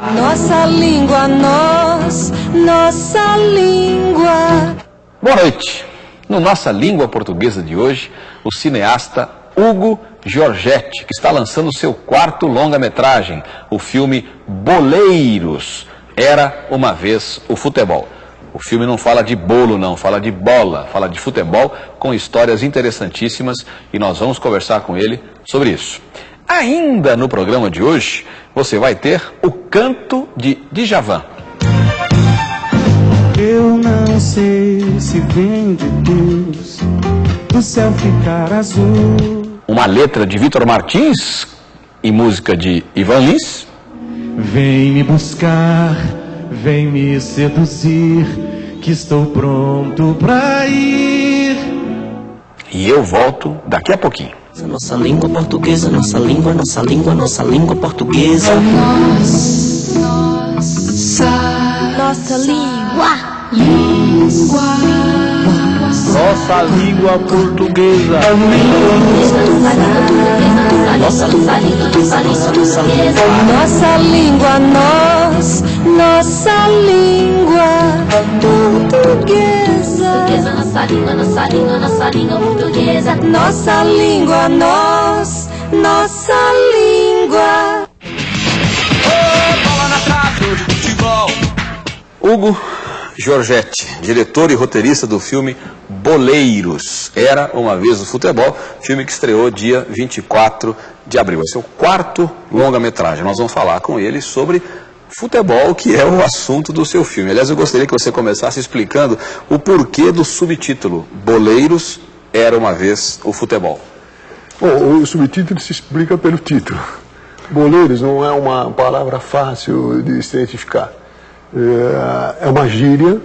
Nossa língua, nós, nossa língua. Boa noite. No Nossa Língua Portuguesa de hoje, o cineasta Hugo Giorgetti, que está lançando seu quarto longa-metragem, o filme Boleiros. Era uma vez o futebol. O filme não fala de bolo, não, fala de bola, fala de futebol, com histórias interessantíssimas e nós vamos conversar com ele sobre isso. Ainda no programa de hoje, você vai ter o canto de Djavan. Eu não sei se vem de Deus do céu ficar azul. Uma letra de Vitor Martins e música de Ivan Lins. Vem me buscar, vem me seduzir, que estou pronto pra ir. E eu volto daqui a pouquinho. Nossa língua portuguesa, nossa língua, nossa língua, nossa língua portuguesa. Nossa língua. Nossa língua portuguesa. Nossa língua, nossa língua, nossa língua. Nossa língua, nós, nossa língua portuguesa. Nossa língua, nossa língua, nossa língua portuguesa. Nossa língua, nós, nossa língua. Hugo Giorgetti, diretor e roteirista do filme Boleiros. Era uma vez o futebol, filme que estreou dia 24 de abril. Esse é o quarto longa-metragem. Nós vamos falar com ele sobre futebol, que é o assunto do seu filme. Aliás, eu gostaria que você começasse explicando o porquê do subtítulo Boleiros era uma vez o futebol. Bom, o subtítulo se explica pelo título. Boleiros não é uma palavra fácil de se identificar. É é uma gíria,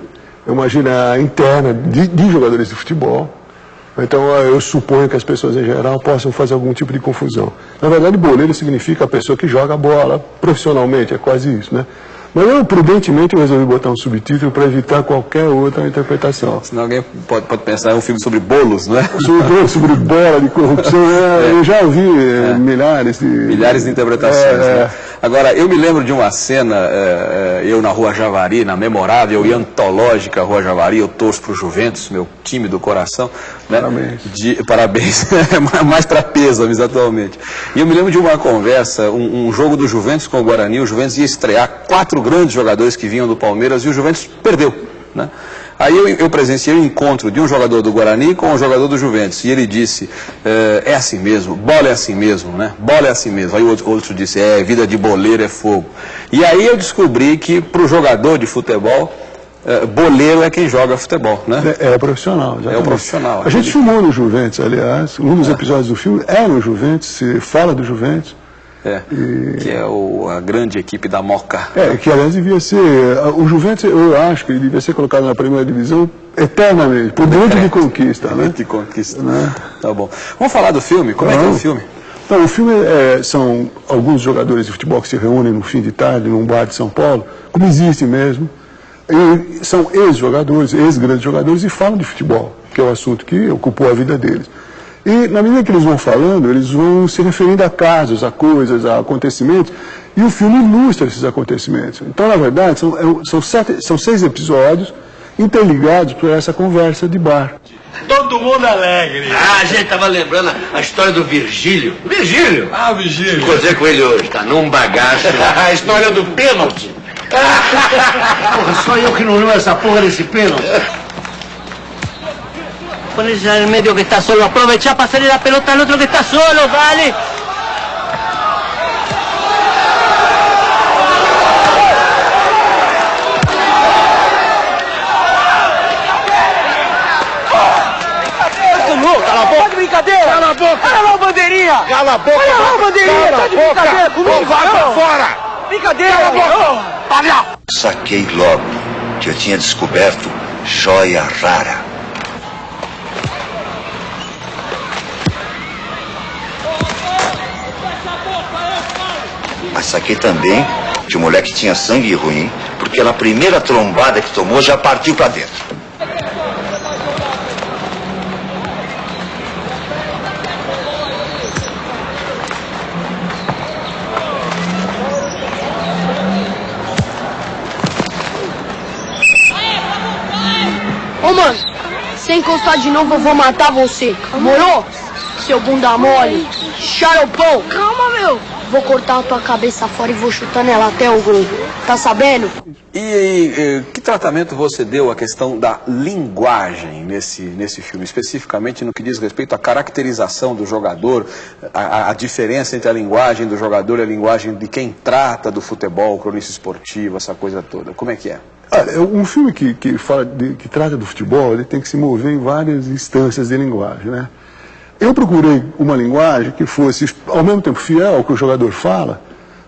é uma gíria interna de, de jogadores de futebol. Então eu suponho que as pessoas em geral possam fazer algum tipo de confusão. Na verdade, boleiro significa a pessoa que joga bola profissionalmente, é quase isso, né? Mas eu, prudentemente, eu resolvi botar um subtítulo para evitar qualquer outra interpretação. Senão alguém pode, pode pensar, é um filme sobre bolos, não é? Sobre, sobre bola de corrupção, é, eu já ouvi é, milhares de... Milhares de interpretações. É, né? é. Agora, eu me lembro de uma cena, é, é, eu na Rua Javari, na memorável e antológica Rua Javari, eu torço para o Juventus, meu time do coração. Né? Parabéns. De, parabéns, mais para Pêsames atualmente. E eu me lembro de uma conversa, um, um jogo do Juventus com o Guarani, o Juventus ia estrear quatro grandes jogadores que vinham do Palmeiras e o Juventus perdeu. Né? Aí eu, eu presenciei o encontro de um jogador do Guarani com um jogador do Juventus. E ele disse, é, é assim mesmo, bola é assim mesmo, né? Bola é assim mesmo. Aí o outro, outro disse, é, vida de boleiro é fogo. E aí eu descobri que para o jogador de futebol, é, boleiro é quem joga futebol, né? É, é profissional. exatamente. profissional, A gente filmou no Juventus, aliás. Um dos episódios do filme é no Juventus, se fala do Juventus. É, que é o, a grande equipe da Moca. É, que aliás devia ser. O Juventus, eu acho que ele devia ser colocado na primeira divisão eternamente, por dentro de conquista, né? De conquista. Né? Tá bom. Vamos falar do filme? Como é que é o filme? Então, o filme é, são alguns jogadores de futebol que se reúnem no fim de tarde num bar de São Paulo, como existe mesmo. E são ex-jogadores, ex-grandes jogadores e falam de futebol, que é o assunto que ocupou a vida deles. E na medida que eles vão falando, eles vão se referindo a casos, a coisas, a acontecimentos, e o filme ilustra esses acontecimentos. Então, na verdade, são, é, são, sete, são seis episódios interligados por essa conversa de bar. Todo mundo alegre. Ah, a gente tava lembrando a história do Virgílio. Virgílio? Ah, Vigílio. Encontrei com ele hoje, tá num bagaço. A história do pênalti. Porra, só eu que não lembro essa porra desse pênalti. Ponerse en el medio que está solo, aprovecha para hacerle la pelota al otro que está solo, dale. Cala a boca. brincadeira. Cala a boca. Olha lá a bandeirinha. Cala a boca. Olha lá a bandeirinha. Tá de brincadeira comigo. Vai pra fora. Brincadeira. Cala a boca. Palhaço. Saquei logo que eu tinha descoberto joia rara. Mas saquei também de um moleque que tinha sangue ruim, porque na primeira trombada que tomou já partiu para dentro. Ô, mano, sem encostar de novo eu vou matar você. Morou? Seu bunda mole. charopão. Calma, meu. Vou cortar a tua cabeça fora e vou chutar nela até o gol. Tá sabendo? E, e, que tratamento você deu à questão da linguagem nesse, nesse filme, especificamente no que diz respeito à caracterização do jogador, a, a diferença entre a linguagem do jogador e a linguagem de quem trata do futebol, cronista esportivo, essa coisa toda? Como é que é? Olha, um filme que, que, fala de, que trata do futebol, ele tem que se mover em várias instâncias de linguagem, né? Eu procurei uma linguagem que fosse, ao mesmo tempo, fiel ao que o jogador fala,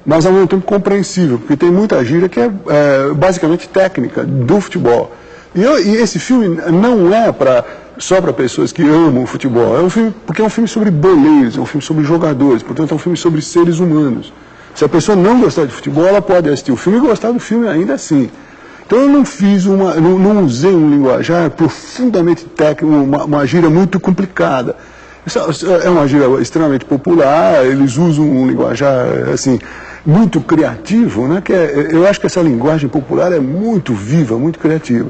mas ao mesmo tempo compreensível, porque tem muita gíria que é, é basicamente técnica do futebol. E, eu, e, esse filme não é para só para pessoas que amam o futebol, é um filme, porque é um filme sobre boleiros, é um filme sobre jogadores, portanto é um filme sobre seres humanos. Se a pessoa não gostar de futebol, ela pode assistir o filme e gostar do filme ainda assim. Então eu não fiz uma, não, não usei um linguajar profundamente técnico, uma, uma gíria muito complicada. É uma gíria extremamente popular, eles usam um linguajar assim, muito criativo, né? que é, eu acho que essa linguagem popular é muito viva, muito criativa.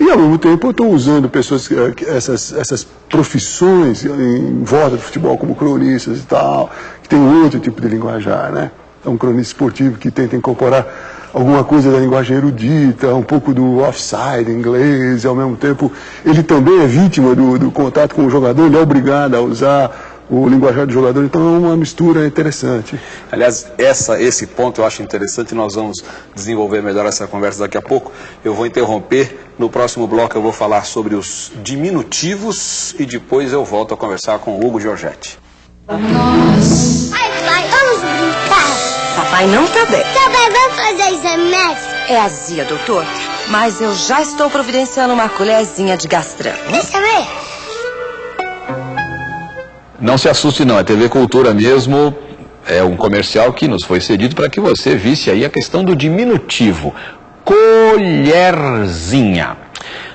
E ao mesmo tempo eu estou usando pessoas, eh, essas, essas profissões em volta do futebol, como cronistas e tal, que tem outro tipo de linguajar, né? É um cronista esportivo que tenta incorporar alguma coisa da linguagem erudita, um pouco do offside inglês, e ao mesmo tempo ele também é vítima do, do contato com o jogador, ele é obrigado a usar o linguajar do jogador, então é uma mistura interessante. Aliás, essa, esse ponto eu acho interessante, nós vamos desenvolver melhor essa conversa daqui a pouco. Eu vou interromper, no próximo bloco eu vou falar sobre os diminutivos e depois eu volto a conversar com o Hugo Giorgetti. Nós. Ai, pai, vamos brincar. Papai não tá bem. Vamos fazer exame É azia, doutor. Mas eu já estou providenciando uma colherzinha de gastrão. Deixa eu ver. Não se assuste não, é TV Cultura mesmo. É um comercial que nos foi cedido para que você visse aí a questão do diminutivo. Colherzinha.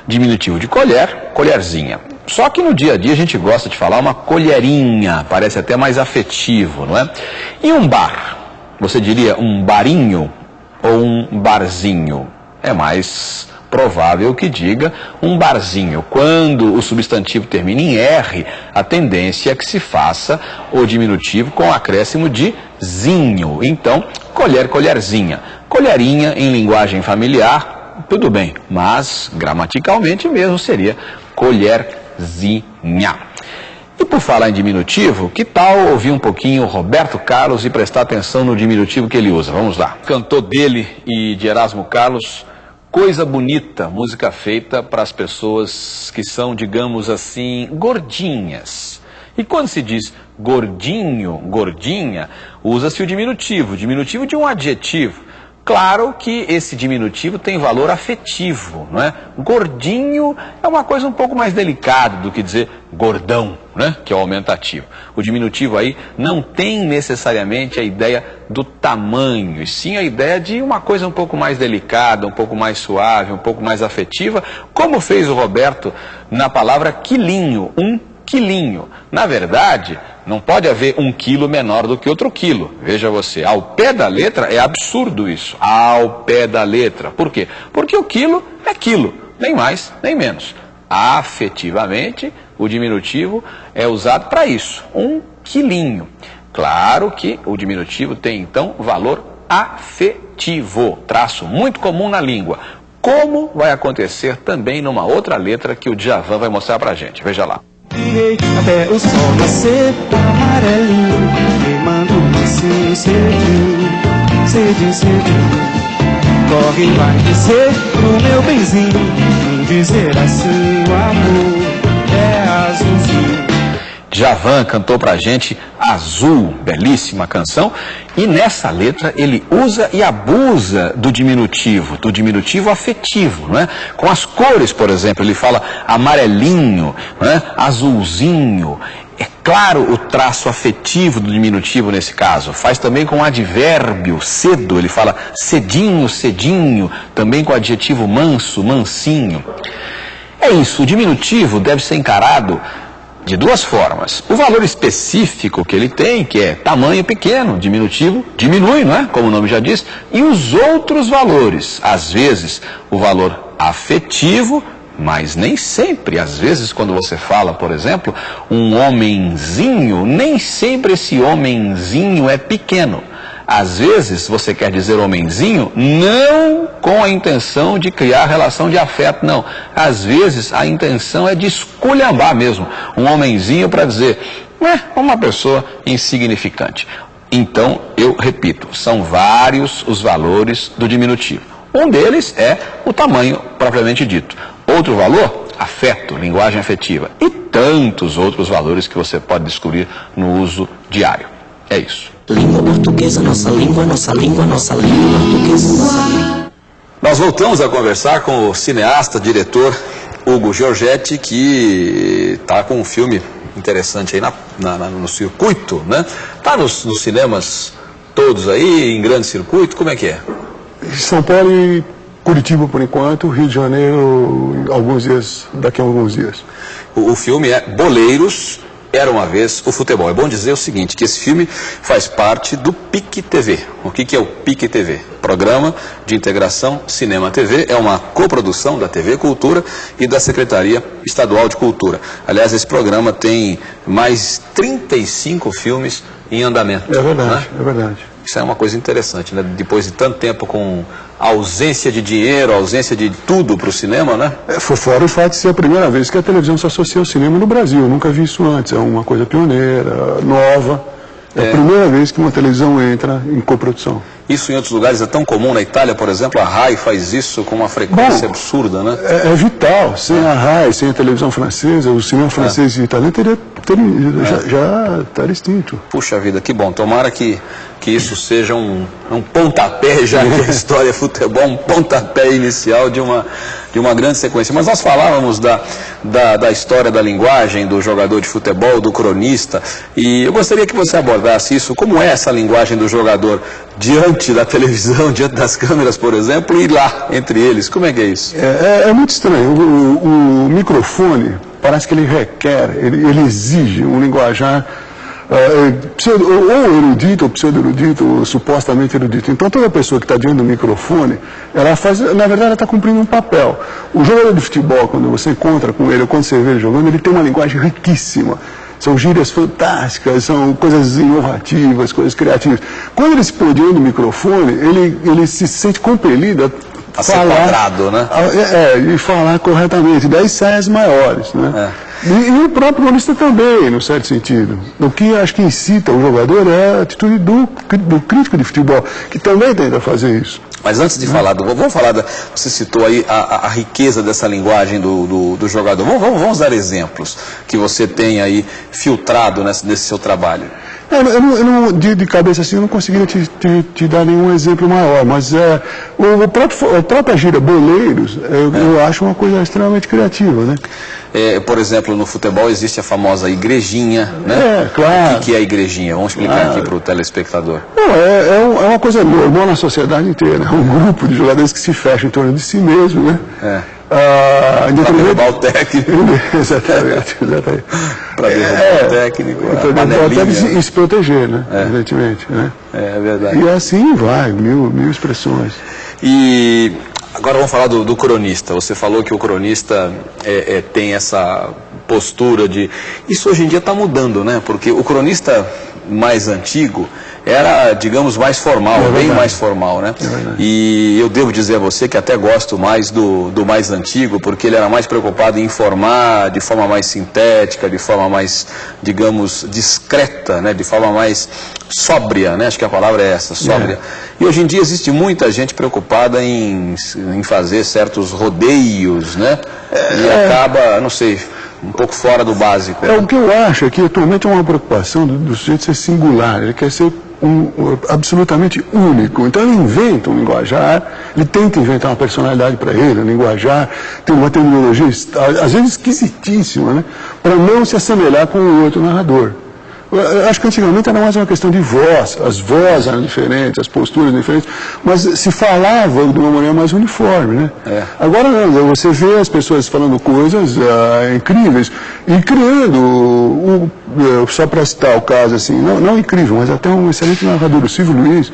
Diminutivo de colher, colherzinha. Só que no dia a dia a gente gosta de falar uma colherinha, parece até mais afetivo, não é? E um bar? Você diria um barinho ou um barzinho? É mais provável que diga um barzinho. Quando o substantivo termina em R, a tendência é que se faça o diminutivo com acréscimo de zinho. Então, colher, colherzinha. Colherinha em linguagem familiar, tudo bem, mas gramaticalmente mesmo seria colherzinha. E por falar em diminutivo, que tal ouvir um pouquinho Roberto Carlos e prestar atenção no diminutivo que ele usa? Vamos lá. Cantor dele e de Erasmo Carlos, Coisa Bonita, música feita para as pessoas que são, digamos assim, gordinhas. E quando se diz gordinho, gordinha, usa-se o diminutivo, diminutivo de um adjetivo. Claro que esse diminutivo tem valor afetivo, não é? Gordinho é uma coisa um pouco mais delicada do que dizer gordão, né? Que é o aumentativo. O diminutivo aí não tem necessariamente a ideia do tamanho, e sim a ideia de uma coisa um pouco mais delicada, um pouco mais suave, um pouco mais afetiva, como fez o Roberto na palavra quilinho, um quilinho. Na verdade, não pode haver um quilo menor do que outro quilo. Veja você, ao pé da letra é absurdo isso. Ao pé da letra. Por quê? Porque o quilo é quilo, nem mais, nem menos. Afetivamente, o diminutivo é usado para isso, um quilinho. Claro que o diminutivo tem então valor afetivo, traço muito comum na língua. Como vai acontecer também numa outra letra que o Djavan vai mostrar para a gente. Veja lá. Até o sol nascer amarelinho Queimando mansinho cedinho, cedinho, cedinho. Corre, vai descer pro meu benzinho Vem dizer assim o amor Javan cantou pra gente Azul, belíssima canção, e nessa letra ele usa e abusa do diminutivo, do diminutivo afetivo, não é? Com as cores, por exemplo, ele fala amarelinho, é? azulzinho. É claro o traço afetivo do diminutivo nesse caso. Faz também com o advérbio cedo, ele fala cedinho, cedinho, também com o adjetivo manso, mansinho. É isso, o diminutivo deve ser encarado de duas formas. O valor específico que ele tem, que é tamanho pequeno, diminutivo, diminui, não é? Como o nome já diz. E os outros valores, às vezes, o valor afetivo Mas nem sempre, às vezes, quando você fala, por exemplo, um homenzinho, nem sempre esse homenzinho é pequeno. Às vezes você quer dizer homenzinho não com a intenção de criar relação de afeto, não. Às vezes a intenção é de esculhambar mesmo. Um homenzinho para dizer, é uma pessoa insignificante. Então, eu repito, são vários os valores do diminutivo. Um deles é o tamanho propriamente dito. Outro valor, afeto, linguagem afetiva. E tantos outros valores que você pode descobrir no uso diário. É isso. Língua portuguesa, nossa língua, nossa língua, nossa língua portuguesa, nossa língua. Nós voltamos a conversar com o cineasta, diretor Hugo Giorgetti, que está com um filme interessante aí na, na, na, no circuito, né? Está nos, nos cinemas todos aí, em grande circuito, como é que é? São Paulo e Curitiba por enquanto, Rio de Janeiro alguns dias, daqui a alguns dias. O, o filme é Boleiros, era uma vez o futebol. É bom dizer o seguinte, que esse filme faz parte do PIC TV. O que, que é o PIC TV? Programa de Integração Cinema TV. É uma coprodução da TV Cultura e da Secretaria Estadual de Cultura. Aliás, esse programa tem mais 35 filmes em andamento. É verdade, né? é verdade. Isso é uma coisa interessante, né? Depois de tanto tempo com ausência de dinheiro, ausência de tudo para o cinema, né? É, foi fora o fato de ser a primeira vez que a televisão se associa ao cinema no Brasil. Eu nunca vi isso antes. É uma coisa pioneira, nova. É, é. a primeira vez que uma televisão entra em coprodução. Isso em outros lugares é tão comum. Na Itália, por exemplo, a RAI faz isso com uma frequência Bom, absurda, né? É, é, vital. Sem a RAI, sem a televisão francesa, o cinema francês e italiano teria, teria é. já, já estaria extinto. Puxa vida, que bom. Tomara que que isso seja um, um pontapé, já que a história é futebol, um pontapé inicial de uma, de uma grande sequência. Mas nós falávamos da, da, da, história da linguagem do jogador de futebol, do cronista, e eu gostaria que você abordasse isso, como é essa linguagem do jogador diante da televisão, diante das câmeras, por exemplo, e lá, entre eles, como é que é isso? É, é, é muito estranho, o, o, microfone parece que ele requer, ele, ele exige um linguajar uh, ou erudito, ou pseudo-erudito, ou supostamente erudito. Então toda pessoa que está diante do microfone, ela faz, na verdade ela está cumprindo um papel. O jogador de futebol, quando você encontra com ele, ou quando você vê ele jogando, ele tem uma linguagem riquíssima. São gírias fantásticas, são coisas inovativas, coisas criativas. Quando ele se põe diante do microfone, ele, ele se sente compelido a, a falar, ser quadrado, né? A, é, e falar corretamente. Daí saem as maiores, né? É. E, e, o próprio cronista também, no certo sentido. O que acho que incita o jogador é a atitude do, do crítico de futebol, que também tenta fazer isso. Mas antes de falar do. Vamos falar da. Você citou aí a, a, a riqueza dessa linguagem do, do, do jogador. Vamos, vamos, vamos, dar exemplos que você tem aí filtrado nesse, nesse seu trabalho. É, eu não, eu não, de, de, cabeça assim, eu não conseguiria te, te, te, dar nenhum exemplo maior, mas é, o, o próprio, a própria gira Boleiros, eu, é. eu acho uma coisa extremamente criativa, né? É, por exemplo, no futebol existe a famosa igrejinha, né? É, claro. O que, que é a igrejinha? Vamos explicar aqui para o telespectador. Não, é, é, uma coisa normal na sociedade inteira. É um grupo de jogadores que se fecham em torno de si mesmo, né? É. Ah, para derrubar o técnico. exatamente, exatamente. para derrubar é, o técnico. Para derrubar o técnico e se proteger, né? É. Evidentemente. Né? É, é verdade. E assim vai, mil, mil expressões. E Agora vamos falar do, do, cronista. Você falou que o cronista é, é, tem essa postura de. Isso hoje em dia está mudando, né? Porque o cronista mais antigo era, digamos, mais formal, é bem mais formal, né? É e eu devo dizer a você que até gosto mais do, do mais antigo, porque ele era mais preocupado em informar de forma mais sintética, de forma mais, digamos, discreta, né? De forma mais sóbria, né? Acho que a palavra é essa, sóbria. É. E hoje em dia existe muita gente preocupada em, em fazer certos rodeios, né? E é. acaba, não sei, um pouco fora do básico. É, o que eu acho é que atualmente é uma preocupação do, do sujeito ser singular, ele quer ser um, absolutamente único. Então ele inventa um linguajar, ele tenta inventar uma personalidade para ele, um linguajar, tem uma terminologia, às vezes esquisitíssima, né? para não se assemelhar com o outro narrador. Eu acho que antigamente era mais uma questão de voz, as vozes eram diferentes, as posturas diferentes, mas se falava de uma maneira mais uniforme, né? É. Agora não, você vê as pessoas falando coisas uh, incríveis e criando, uh, uh, só para citar o caso assim, não, não incrível, mas até um excelente narrador, o Silvio Luiz,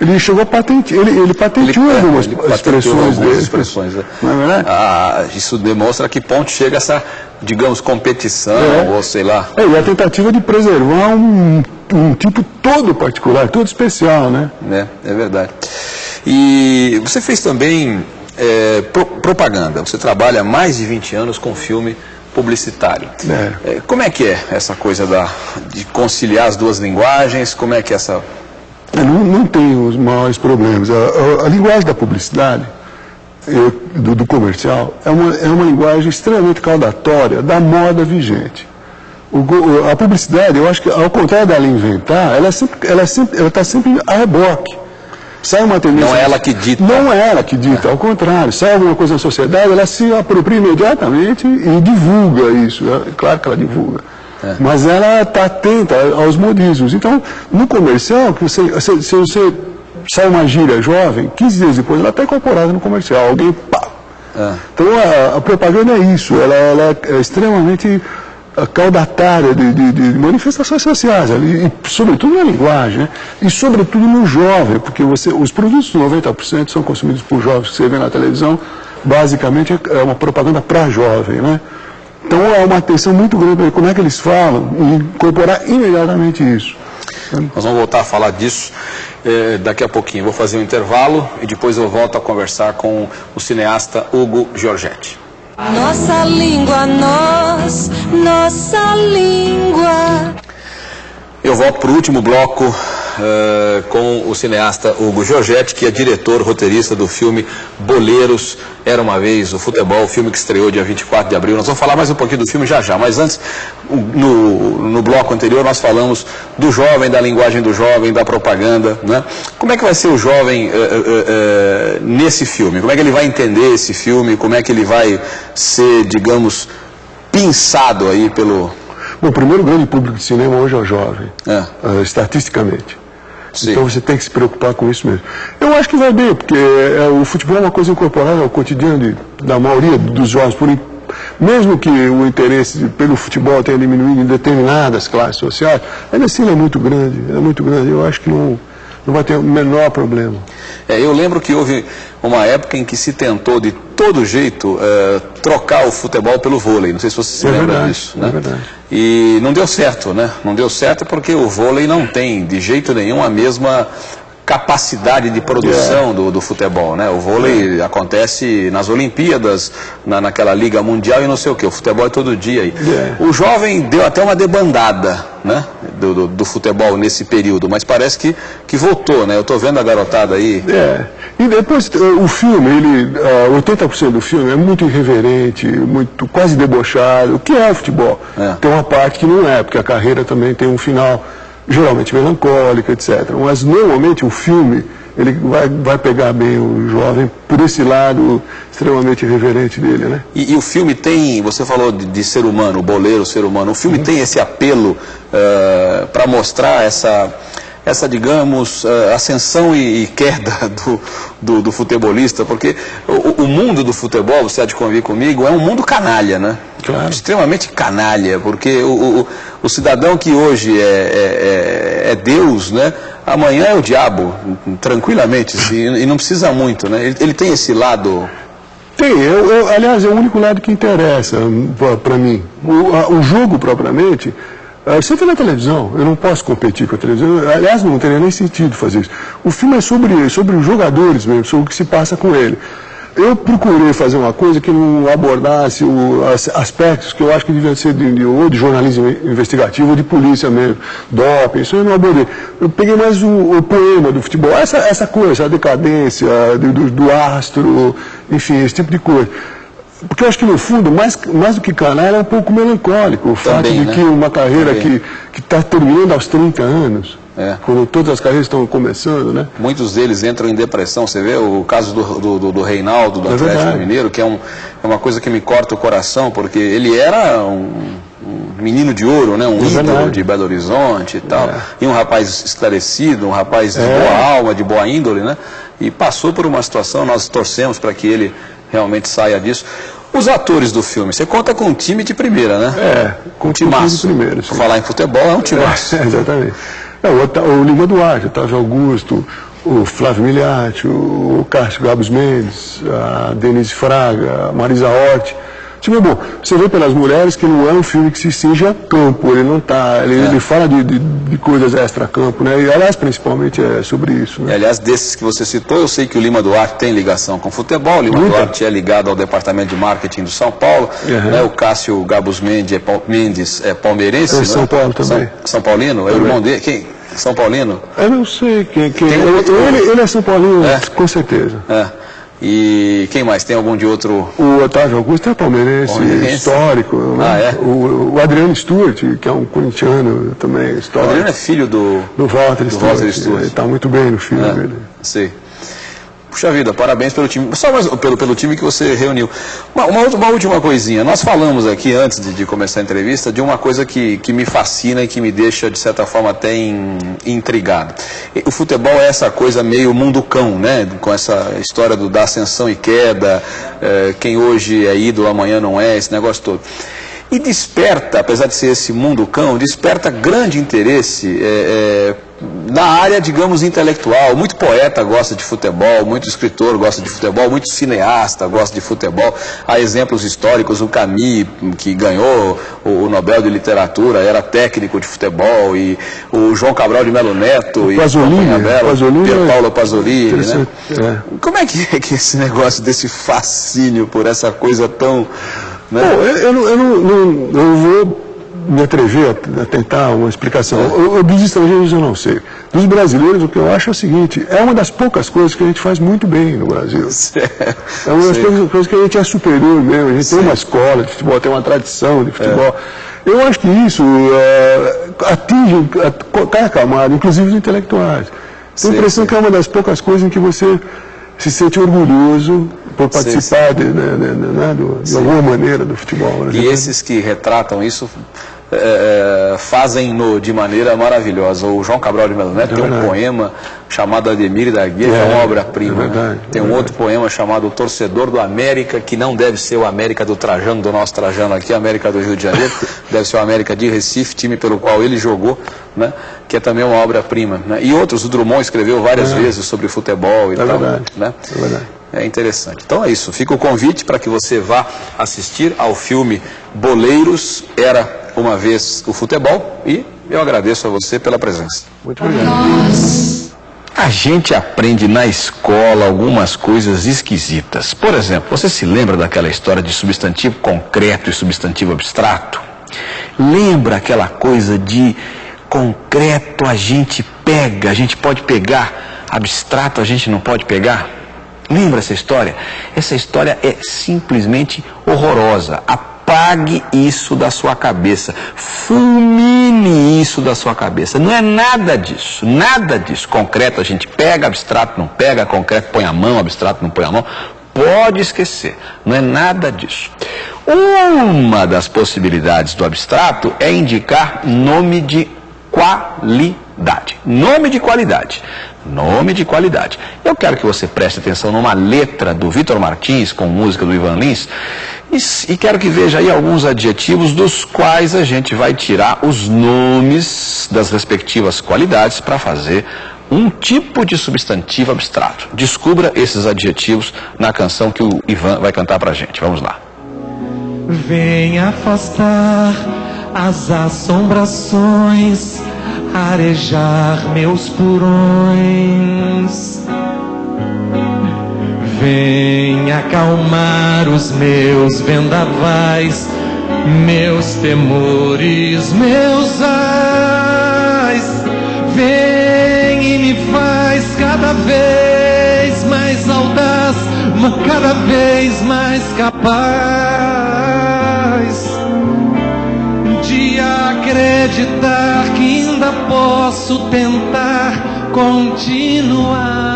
Ele chegou a patentear, ele, ele patenteou Ele- é, algumas ele expressões algumas dele. expressões, né? É verdade? Ah, isso demonstra que ponto chega essa, digamos, competição, É. ou sei lá. É, e a tentativa de preservar um, um tipo todo particular, todo especial, né? né? É verdade. E você fez também é, pro- propaganda. Você trabalha mais de 20 anos com filme publicitário. É. É, como é que é essa coisa da, de conciliar as duas linguagens? Como é que é essa... É, Não, não tem os maiores problemas. A, a- a linguagem da publicidade, do, do comercial, é uma, é uma linguagem extremamente caudatória da moda vigente. O a publicidade, eu acho que, ao contrário dela inventar, ela está sempre, ela é sempre, ela tá sempre a reboque. Sai uma tendência. Não é ela que dita. Não é ela que dita, ao contrário. Sai alguma coisa na sociedade, ela se apropria imediatamente e divulga isso. É claro que ela divulga. Mas ela está atenta aos modismos. Então, no comercial, que você, se, se você sai uma gíria jovem, 15 dias depois ela está incorporada no comercial. Alguém, pá. Então, a, a propaganda é isso. Ela, ela é extremamente ah, caudatária de, de- de manifestações sociais, ali, e, sobretudo na linguagem, né? e sobretudo no jovem, porque você, os produtos 90% são consumidos por jovens que você vê na televisão, basicamente é é uma propaganda para jovem. Né? Então é uma atenção muito grande para como é que eles falam e incorporar imediatamente isso. Nós vamos voltar a falar disso eh, daqui a pouquinho. Vou fazer um intervalo e depois eu volto a conversar com o cineasta Hugo Giorgetti. Nossa língua, nós, nossa língua. Eu volto para o último bloco com o cineasta Hugo Giorgetti, que é diretor, roteirista do filme Boleiros, Era Uma Vez o Futebol, o filme que estreou dia 24 de abril. Nós vamos falar mais um pouquinho do filme já já, mas antes, no, no bloco anterior, nós falamos do jovem, da linguagem do jovem, da propaganda. Né? Como é que vai ser o jovem eh, eh, nesse filme? Como é que ele vai entender esse filme? Como é que ele vai ser, digamos, pinçado aí pelo... Bom, o primeiro grande público de cinema hoje é o jovem, É. ah, estatisticamente. Sim. Então você tem que se preocupar com isso mesmo. Eu acho que vai bem, porque é, o futebol é uma coisa incorporada ao cotidiano de- da maioria dos jovens. Por, mesmo que o interesse pelo futebol tenha diminuído em determinadas classes sociais, ainda assim ele é muito grande, é muito grande. Eu acho que não, não vai ter o menor problema. É, eu lembro que houve uma época em que se tentou de todo jeito eh, trocar o futebol pelo vôlei. Não sei se você se É lembra verdade, disso. é né? verdade. E não deu certo, né? Não deu certo porque o vôlei não tem de jeito nenhum a mesma capacidade de produção É. do, do futebol, né? O vôlei acontece nas Olimpíadas, na, naquela Liga Mundial e não sei o que. O futebol é todo dia aí. É. O jovem deu até uma debandada, né? Do, do, do futebol nesse período, mas parece que, que voltou, né? Eu estou vendo a garotada aí. É. E depois eh, o filme, ele, ah, 80% do filme é muito irreverente, muito quase debochado, o que é futebol. É. Tem uma parte que não é, porque a carreira também tem um final geralmente melancólico, etc. Mas normalmente o filme ele vai, vai pegar bem o jovem por esse lado extremamente irreverente dele, né? E, e o filme tem, você falou de, de ser humano, o boleiro, o ser humano, o filme tem esse apelo para mostrar essa, essa digamos, eh, ascensão e, e queda do, do, do futebolista, porque o, o mundo do futebol, você há de convir comigo, é um mundo canalha, né? Claro. Extremamente canalha, porque o, o, o cidadão que hoje é, é, é- é Deus, né? Amanhã é o diabo, tranquilamente, e não precisa muito, né? Ele, ele tem esse lado Tem, eu, eu- aliás, é o único lado que interessa para mim. O, a- o jogo propriamente, ah, você vê na televisão, eu não posso competir com a televisão, aliás, não teria nem sentido fazer isso. O filme é sobre, sobre os jogadores mesmo, sobre o que se passa com ele. Eu procurei fazer uma coisa que não abordasse o, as- aspectos que eu acho que deviam ser de, de- ou de jornalismo investigativo ou de polícia mesmo, doping, isso eu não abordei. Eu peguei mais o, o poema do futebol, essa, essa coisa, a decadência do, do, do astro, enfim, esse tipo de coisa. Porque eu acho que no fundo, mais, mais do que canalha, é um pouco melancólico. O fato Também, de né? que uma carreira Também. que está terminando aos 30 anos, É. quando todas as carreiras estão começando, né? Muitos deles entram em depressão. Você vê o caso do, do, do- do Reinaldo, do É Atlético verdade. Mineiro, que é, um, é uma coisa que me corta o coração, porque ele era um, um menino de ouro, né? um É ídolo verdade. de Belo Horizonte e tal. É. E um rapaz esclarecido, um rapaz de É. boa alma, de boa índole, né? E passou por uma situação, nós torcemos para que ele realmente saia disso. Os atores do filme, você conta com um time de primeira, né? É, com um time de timaço. primeira, sim. Falar em futebol, é um timaço. É, exatamente. É, o, o Lima Duarte, Otávio Augusto, o Flávio Miliati, o Cássio Gabos Mendes, a Denise Fraga, a Marisa Hort. Tipo, bom, você vê pelas mulheres que não é um filme que se cinge a campo, ele não tá, ele, É. ele fala de, de, de coisas extra-campo, né? E aliás, principalmente é sobre isso, E, né? aliás, desses que você citou, eu sei que o Lima Duarte tem ligação com futebol. O Lima Muita. Duarte é ligado ao departamento de marketing do São Paulo. Uhum. né? O Cássio Gabus Mendes é, Mendes é palmeirense. É né? São Paulo também. São, São Paulino? É o irmão dele? Quem? São Paulino? Eu não sei quem, quem Tem ele, ele, ele é São Paulino, É. com certeza. É. E quem mais? Tem algum de outro? O Otávio Augusto é palmeirense, Palmeirense. histórico. né? Ah, é? o, o Adriano Stewart, que é um corintiano também, O histórico. Adriano é filho do... Do Walter do Stewart. Walter Stewart. Ele está muito bem no filme É, dele. Puxa vida, parabéns pelo time. Só mais, pelo, pelo time que você reuniu. Uma, uma uma última coisinha. Nós falamos aqui, antes de, de começar a entrevista, de uma coisa que, que me fascina e que me deixa, de certa forma, até in- intrigado. O futebol é essa coisa meio mundo cão, né? Com essa história do, da ascensão e queda, eh, quem hoje é ídolo, amanhã não é, esse negócio todo. E desperta, apesar de ser esse mundo cão, desperta grande interesse eh, eh, na área, digamos, intelectual. Muito poeta gosta de futebol, muito escritor gosta de futebol, muito cineasta gosta de futebol. Há exemplos históricos, o Camus, que ganhou o o Nobel de Literatura, era técnico de futebol, e o João Cabral de Melo Neto, e Pasolini, Companhia Bela, Pasolini Pier é Paolo Pasolini, né? é. Como é que é que esse negócio desse fascínio por essa coisa tão... Né? Bom, eu, eu não, eu não, não, não vou me atrever a, tentar uma explicação. Eu- eu- dos estrangeiros eu não sei. Dos brasileiros, o que eu acho é o seguinte: é uma das poucas coisas que a gente faz muito bem no Brasil. É uma das Sei. coisas, que a gente é superior mesmo. A gente tem uma escola de futebol, tem uma tradição de futebol. Eu acho que isso é, atinge qualquer camada, inclusive os intelectuais. Tenho a Sim, impressão sim. que é uma das poucas coisas em que você se sente orgulhoso por participar de, né, né, né, do- de alguma maneira do futebol. né? E esses que retratam isso é, é, fazem-no de maneira maravilhosa. O João Cabral de Melo Neto tem um poema chamado Ademir da Guia, que é É, uma obra-prima. é verdade, tem é um outro poema chamado O Torcedor do América, que não deve ser o América do Trajano, do nosso Trajano aqui, América do Rio de Janeiro, deve ser o América de Recife, time pelo qual ele jogou, né, que é também uma obra-prima. né. E outros, o Drummond escreveu várias vezes sobre futebol e É tal. verdade, Né? é verdade. É interessante. Então é isso. Fica o convite para que você vá assistir ao filme Boleiros Era uma vez o futebol e eu agradeço a você pela presença. Muito obrigado. A gente aprende na escola algumas coisas esquisitas. Por exemplo, você se lembra daquela história de substantivo concreto e substantivo abstrato? Lembra aquela coisa de concreto a gente pega, a gente pode pegar, abstrato a gente não pode pegar? Lembra essa história? Essa história é simplesmente horrorosa. Apague isso da sua cabeça. Fulmine isso da sua cabeça. Não é nada disso. Nada disso. Concreto a gente pega, abstrato não pega, concreto põe a mão, abstrato não põe a mão. Pode esquecer. Não é nada disso. Uma das possibilidades do abstrato é indicar nome de qualidade. Nome de qualidade. Nome de qualidade. Eu quero que você preste atenção numa letra do Vitor Martins com música do Ivan Lins e, e quero que veja aí alguns adjetivos dos quais a gente vai tirar os nomes das respectivas qualidades para fazer um tipo de substantivo abstrato. Descubra esses adjetivos na canção que o Ivan vai cantar pra gente. Vamos lá. Vem afastar as assombrações, arejar meus purões. Vem acalmar os meus vendavais, meus temores, meus ais. Vem e me faz cada vez mais audaz, cada vez mais capaz de acreditar que ainda posso tentar continuar.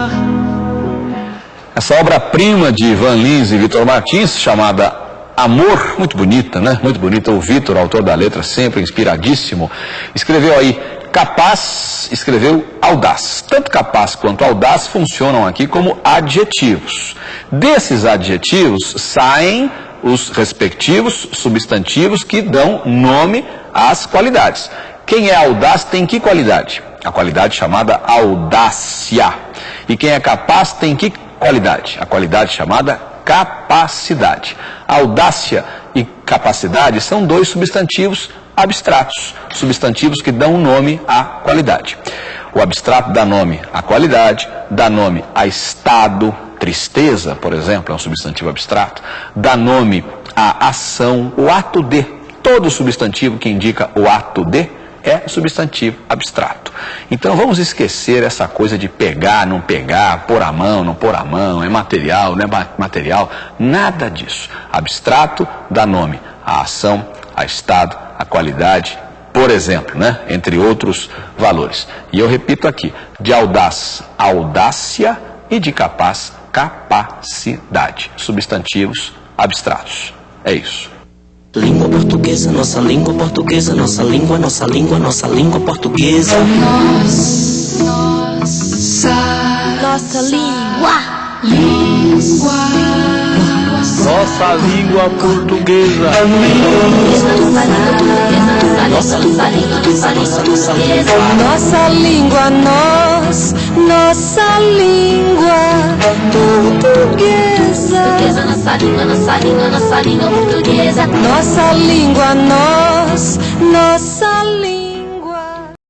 Essa obra-prima de Ivan Lins e Vitor Martins, chamada Amor, muito bonita, né? Muito bonita. O Vitor, autor da letra, sempre inspiradíssimo, escreveu aí capaz, escreveu audaz. Tanto capaz quanto audaz funcionam aqui como adjetivos. Desses adjetivos saem os respectivos substantivos que dão nome às qualidades. Quem é audaz tem que qualidade? A qualidade chamada audácia. E quem é capaz tem que qualidade? A qualidade chamada capacidade. Audácia e capacidade são dois substantivos abstratos, substantivos que dão nome à qualidade. O abstrato dá nome à qualidade, dá nome a estado, tristeza, por exemplo, é um substantivo abstrato, dá nome à ação, o ato de. Todo substantivo que indica o ato de é substantivo abstrato. Então vamos esquecer essa coisa de pegar, não pegar, pôr a mão, não pôr a mão, é material, não é material, nada disso. Abstrato dá nome à ação, a estado, a qualidade, por exemplo, né? entre outros valores. E eu repito aqui, de audaz, audácia e de capaz, capacidade. Substantivos abstratos. É isso. Língua portuguesa, nossa língua portuguesa, nossa língua, nossa língua, nossa língua portuguesa. Nossa, Nossa língua. língua. Nossa língua portuguesa. Nossa língua portuguesa, nossa, nossa língua. Nossa língua, nós, nossa língua portuguesa. Nossa língua, nossa língua, nossa língua portuguesa. Nossa língua, nós, nossa língua.